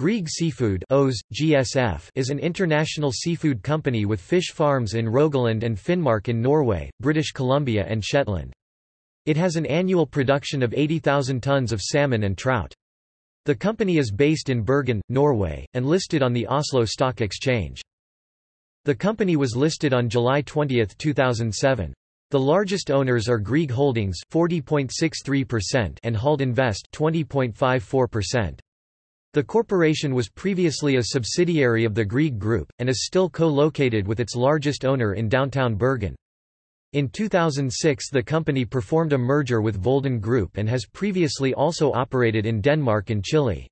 Grieg Seafood GSF is an international seafood company with fish farms in Rogaland and Finnmark in Norway, British Columbia and Shetland. It has an annual production of 80,000 tons of salmon and trout. The company is based in Bergen, Norway, and listed on the Oslo Stock Exchange. The company was listed on July 20, 2007. The largest owners are Grieg Holdings 40.63% and Hald Invest 20.54%. The corporation was previously a subsidiary of the Grieg Group, and is still co-located with its largest owner in downtown Bergen. In 2006 the company performed a merger with Volden Group and has previously also operated in Denmark and Chile.